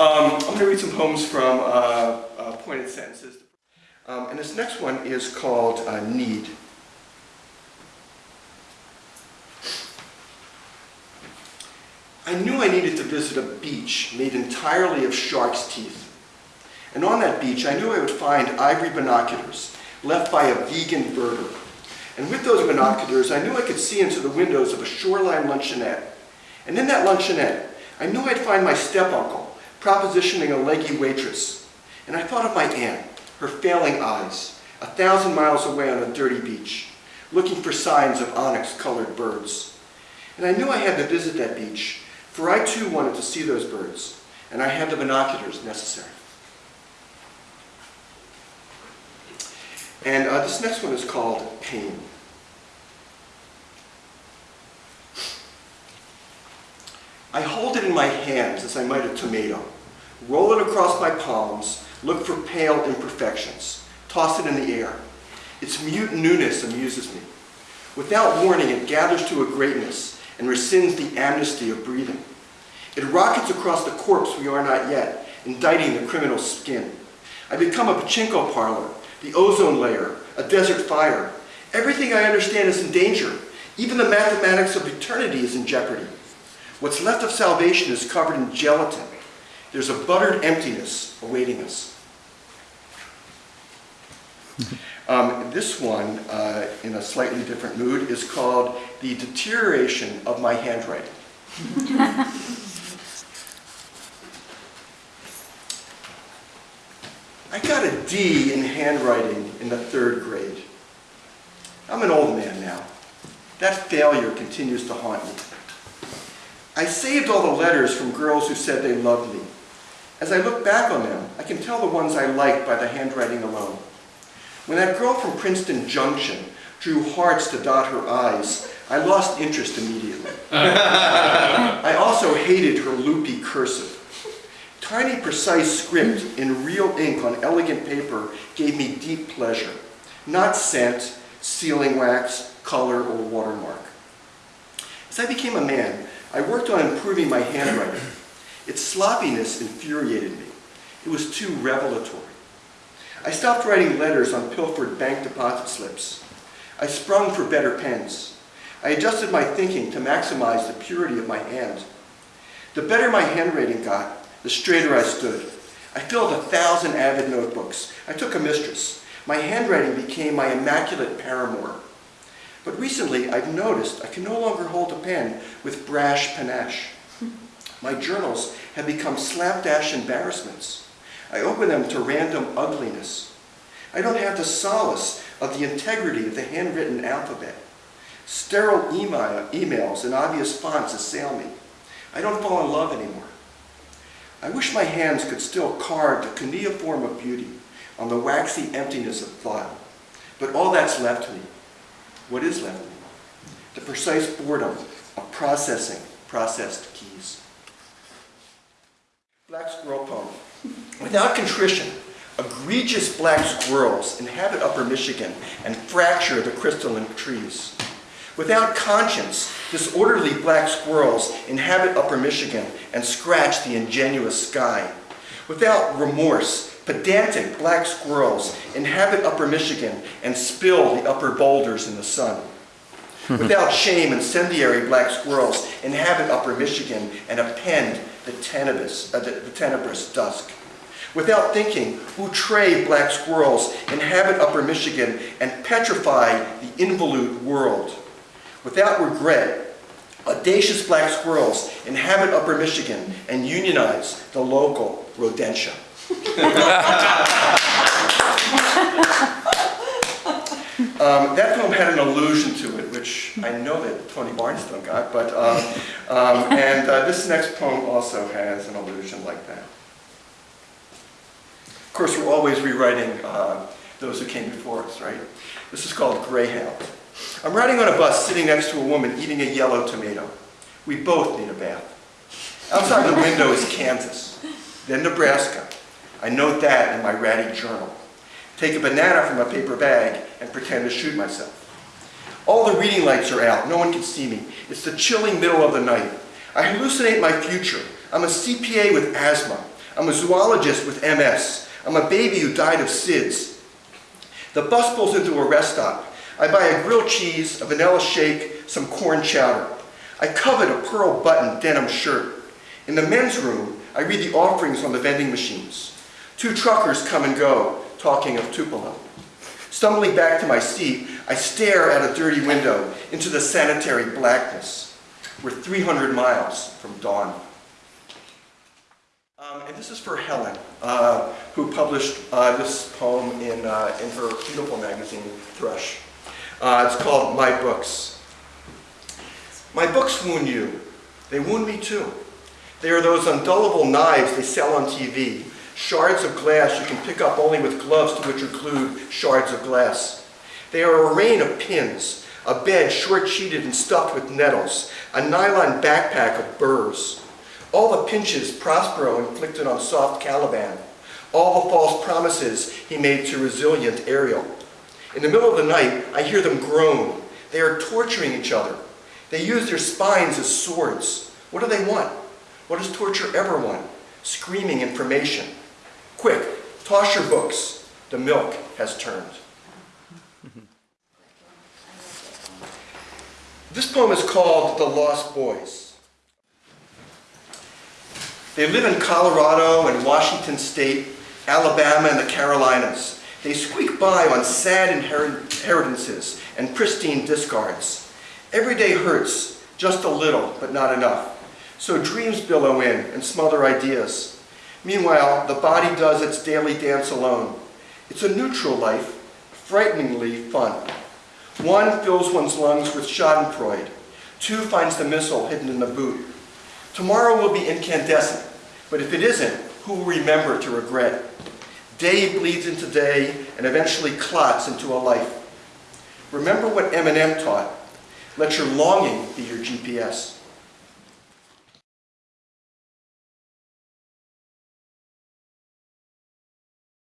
Um, I'm going to read some poems from uh, uh, Pointed Sentences. Um, and this next one is called uh, Need. I knew I needed to visit a beach made entirely of shark's teeth. And on that beach, I knew I would find ivory binoculars left by a vegan birder. And with those binoculars, I knew I could see into the windows of a shoreline luncheonette. And in that luncheonette, I knew I'd find my step-uncle propositioning a leggy waitress. And I thought of my aunt, her failing eyes, a thousand miles away on a dirty beach, looking for signs of onyx-colored birds. And I knew I had to visit that beach, for I too wanted to see those birds, and I had the binoculars necessary. And uh, this next one is called Pain. I hold in my hands as I might a tomato, roll it across my palms, look for pale imperfections, toss it in the air. Its mute newness amuses me. Without warning, it gathers to a greatness and rescinds the amnesty of breathing. It rockets across the corpse we are not yet, indicting the criminal's skin. I become a pachinko parlor, the ozone layer, a desert fire. Everything I understand is in danger. Even the mathematics of eternity is in jeopardy. What's left of salvation is covered in gelatin. There's a buttered emptiness awaiting us. Um, this one, uh, in a slightly different mood, is called The Deterioration of My Handwriting. I got a D in handwriting in the third grade. I'm an old man now. That failure continues to haunt me. I saved all the letters from girls who said they loved me. As I look back on them, I can tell the ones I liked by the handwriting alone. When that girl from Princeton Junction drew hearts to dot her eyes, I lost interest immediately. I also hated her loopy cursive. Tiny, precise script in real ink on elegant paper gave me deep pleasure, not scent, sealing wax, color, or watermark. As I became a man, I worked on improving my handwriting. Its sloppiness infuriated me. It was too revelatory. I stopped writing letters on pilfered bank deposit slips. I sprung for better pens. I adjusted my thinking to maximize the purity of my hand. The better my handwriting got, the straighter I stood. I filled a thousand avid notebooks. I took a mistress. My handwriting became my immaculate paramour. But recently, I've noticed I can no longer hold a pen with brash panache. My journals have become slapdash embarrassments. I open them to random ugliness. I don't have the solace of the integrity of the handwritten alphabet. Sterile email, emails and obvious fonts assail me. I don't fall in love anymore. I wish my hands could still carve the cuneiform of beauty on the waxy emptiness of thought. But all that's left me what is left? The precise boredom of processing processed keys. Black squirrel poem. Without contrition, egregious black squirrels inhabit upper Michigan and fracture the crystalline trees. Without conscience, disorderly black squirrels inhabit upper Michigan and scratch the ingenuous sky. Without remorse, Pedantic black squirrels inhabit upper Michigan and spill the upper boulders in the sun. Without shame, incendiary black squirrels inhabit upper Michigan and append the tenebrous, uh, the, the tenebrous dusk. Without thinking, outre black squirrels inhabit upper Michigan and petrify the involute world. Without regret, audacious black squirrels inhabit upper Michigan and unionize the local rodentia um, that film had an allusion to it, which I know that Tony Barnstone got, but, um, um, and uh, this next poem also has an allusion like that. Of course, we're always rewriting uh, those who came before us, right? This is called Greyhound. I'm riding on a bus sitting next to a woman eating a yellow tomato. We both need a bath. Outside the window is Kansas, then Nebraska, I note that in my ratty journal. Take a banana from a paper bag and pretend to shoot myself. All the reading lights are out. No one can see me. It's the chilling middle of the night. I hallucinate my future. I'm a CPA with asthma. I'm a zoologist with MS. I'm a baby who died of SIDS. The bus pulls into a rest stop. I buy a grilled cheese, a vanilla shake, some corn chowder. I covet a pearl button denim shirt. In the men's room, I read the offerings on the vending machines. Two truckers come and go, talking of Tupelo. Stumbling back to my seat, I stare out a dirty window into the sanitary blackness. We're 300 miles from dawn. Um, and this is for Helen, uh, who published uh, this poem in, uh, in her beautiful magazine, Thrush. Uh, it's called My Books. My books wound you. They wound me too. They are those undullable knives they sell on TV, shards of glass you can pick up only with gloves to which include shards of glass. They are a rain of pins, a bed short-sheeted and stuffed with nettles, a nylon backpack of burrs. All the pinches Prospero inflicted on soft Caliban, all the false promises he made to resilient Ariel. In the middle of the night, I hear them groan. They are torturing each other. They use their spines as swords. What do they want? What does torture ever want? Screaming information. Quick, toss your books. The milk has turned. This poem is called The Lost Boys. They live in Colorado and Washington State, Alabama, and the Carolinas. They squeak by on sad inheritances and pristine discards. Every day hurts, just a little, but not enough. So dreams billow in and smother ideas. Meanwhile, the body does its daily dance alone. It's a neutral life, frighteningly fun. One fills one's lungs with schadenfreude. Two finds the missile hidden in the boot. Tomorrow will be incandescent, but if it isn't, who will remember to regret? Day bleeds into day and eventually clots into a life. Remember what Eminem taught. Let your longing be your GPS.